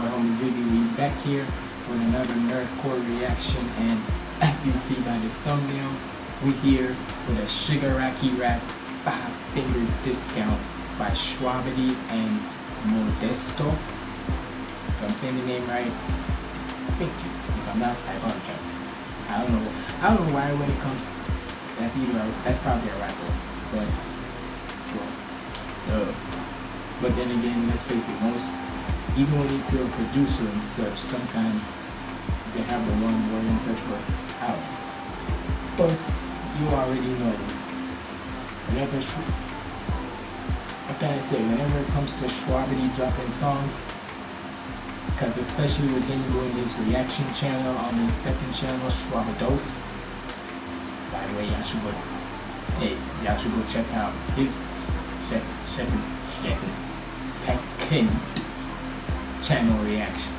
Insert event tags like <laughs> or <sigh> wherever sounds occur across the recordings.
Boy Humble Ziggy we back here with another Nerdcore reaction and as you see by this thumbnail, we here with a Shigaraki Rap 5 finger discount by Shwabadi and Modesto. If I'm saying the name right, thank you. If I'm not, I apologize. I don't know I don't know why when it comes to that's either a, that's probably a rapper, but well, uh, but then again, let's face it, most even when you're a producer and such, sometimes they have the wrong word and such, but out. But you already know. Whenever, what can I say? Whenever it comes to Shwabadi dropping songs, because especially with him doing his reaction channel on his second channel, Shwabados. By the way, y'all should go. Hey, y'all should go check out his second, second, second, second channel reaction.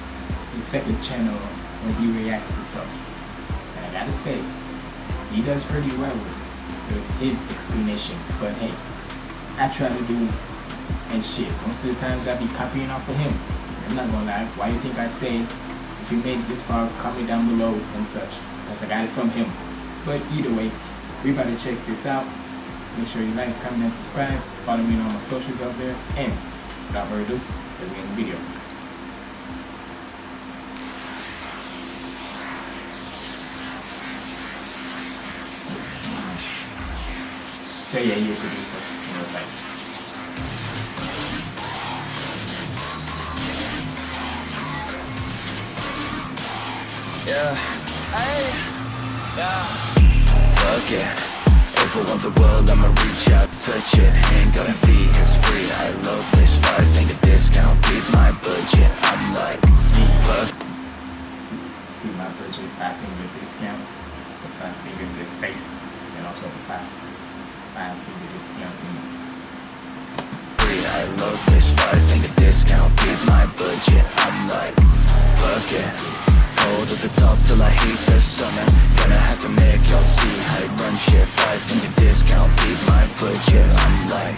His second channel where he reacts to stuff. And I gotta say, he does pretty well with, his explanation. But hey, I try to do and shit. Most of the times I be copying off of him. I'm not gonna lie. Why you think I say if you made it this far, comment down below and such. Because I got it from him. But either way, we about to check this out. Make sure you like, comment, and subscribe. Follow me on all my socials out there. And without further ado, let's get in the video. So yeah, you're a producer. And I was like, Yeah. Hey. Yeah. Fuck yeah. If I want the world, I'ma reach out, touch it. Ain't got a fee, it's free. I love this five finger discount. Beat my budget. I'm like, fuck. Beat my budget, five finger discount. The five fingers just space, and also the five five finger discount. I love this five finger discount, beat my budget. I'm like, fuck it. Hold at the top till I hate the summer. Gonna have to make y'all see how to run shit. Five finger discount, beat my budget. I'm like.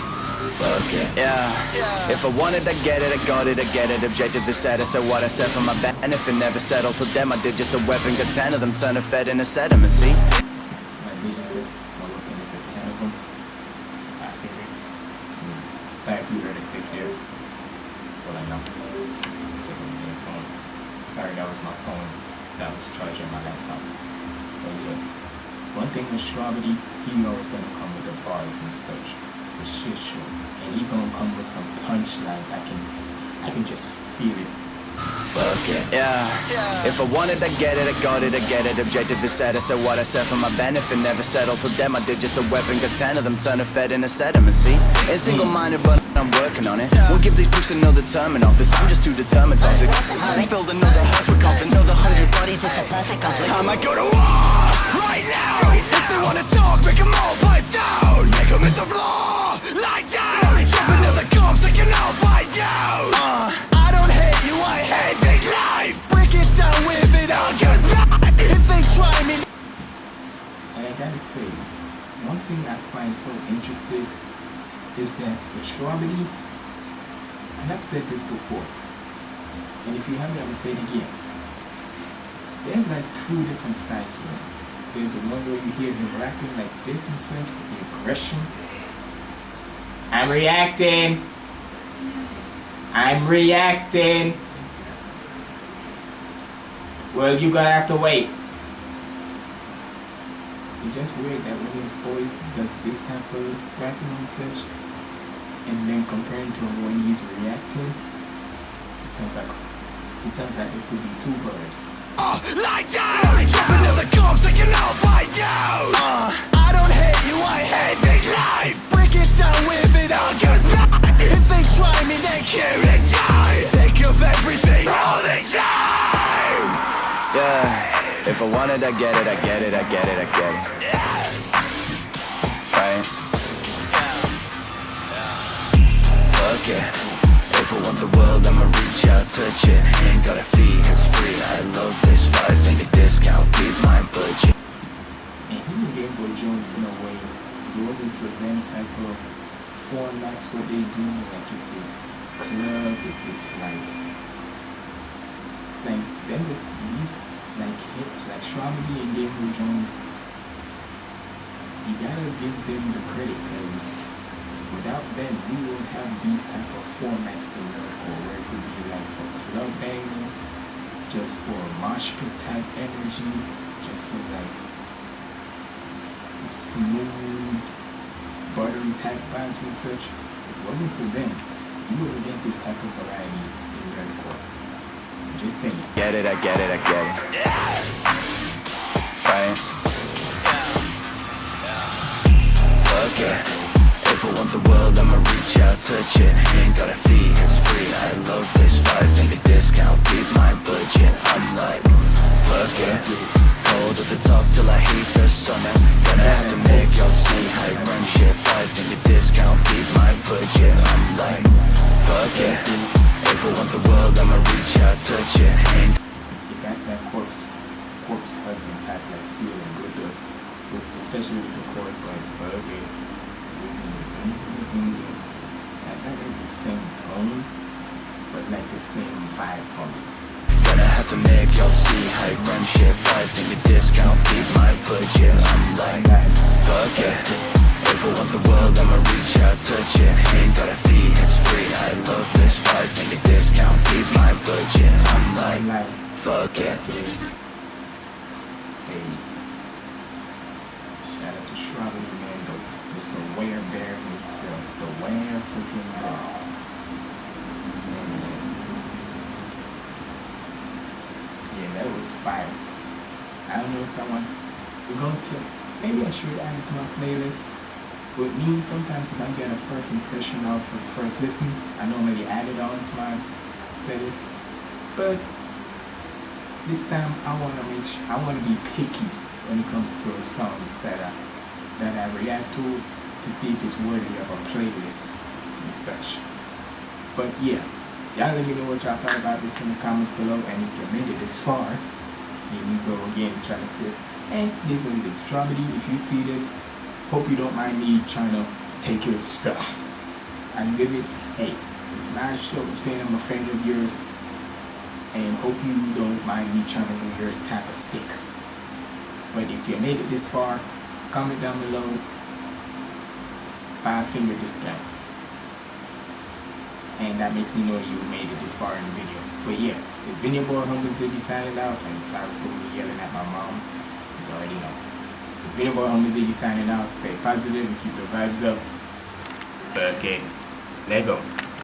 Fuck it. Yeah. If I wanted, I get it, I got it, I get it. Objective is set, I said what I said for my band. And if it never settled for them, I did just a weapon. Got ten of them, turn a fed in a sediment, see? You heard a click there. Well, I know. Sorry, that was my phone. That was charging my laptop. But yeah. One thing with Shwabadi, he knows gonna come with the bars and such. For shit sure. And he gonna come with some punchlines. I can I can just feel it Fuck it, yeah. yeah. If I wanted, I get it, I got it, I get it. Objective is set, I said what I said for my benefit. Never settle for them, I did just a weapon. Got ten of them, turn a fed in a sediment, see? Ain't single-minded, but I'm working on it. Won't give these priests another term in office. I'm just too determined, toxic. Build another house with coffins. Build a hundred bodies, it's a perfect conflict. I might go to war And I gotta say, one thing I find so interesting is that Shwabadi, and I've said this before, and if you haven't, I will say it again. There's like two different sides to him. There's one where you hear him rapping like this and such with the aggression. I'm reacting. I'm reacting. Well, you're gonna have to wait. It's just weird that when his voice does this type of rapping and such, and then comparing to when he's reacting, it sounds like it sounds like it could be two birds. Uh, like that! Jump into the cops, they can all find out! Uh, I want it, I get it, I get it, I get it, I get it. Right? Fuck it. If I want the world, I'ma reach out, touch it. Ain't got a fee, it's free. I love this five finger discount, beat my budget. And and Game Boy Jones in a way, it wasn't for them type of formats what they do, like if it's club, if it's like like then the these like hit like Shwabadi and Game Boy Jones, you gotta give them the credit because without them we won't have these type of formats in Nerdcore where it could be like for club bangers, just for mosh pit type energy, just for like smooth buttery type vibes and such. If it wasn't for them, you wouldn't get this type of variety in Nerdcore. Just saying. Get it, I get it, I get it. Yeah. Right? Fuck it. If I want the world, I'ma reach out, touch it. Ain't got a fee, it's free. I love this five finger discount, beat my budget. I'm like, fuck it. Cold at the top till I hate the summer. Gonna have to make y'all see how I run shit. Five finger discount, especially with the chorus like buggy, like not like the same tone, but like the same vibe for me. Gonna have to make y'all see how I run shit Five finger discount, beat my budget. I'm like, fuck it. If I want the world, I'ma reach out, touch it. Ain't got a fee, it's free I love this. Five finger discount, beat my budget. I'm like, fuck it hey, shout out to Shrouded man, the Ware Bear himself, the Ware freaking Bear. Man. Yeah, that was fire. I don't know if I want. We're gonna. Maybe I should add it to my playlist. With me, sometimes if I get a first impression of the first listen, I normally add it on to my playlist. But this time, I want to make I want to be picky when it comes to songs that I that I react to to see if it's worthy of a playlist and such. But yeah, y'all let me know what y'all thought about this in the comments below, and if you made it this far, here we go again trying to still. And this what it is. Shwabadi, if you see this, hope you don't mind me trying to take your stuff. <laughs> I give it. Hey, it's my show. I'm saying I'm a fan of yours, and hope you don't mind me trying to do your type of stick. But if you made it this far, comment down below. Five finger discount and that makes me know you made it this far in the video. But yeah, it's been your boy Humble Ziggy signing out, and sorry for me yelling at my mom. You already know. It's been your boy Humble Ziggy signing out. Stay positive and keep the vibes up. Okay, let go.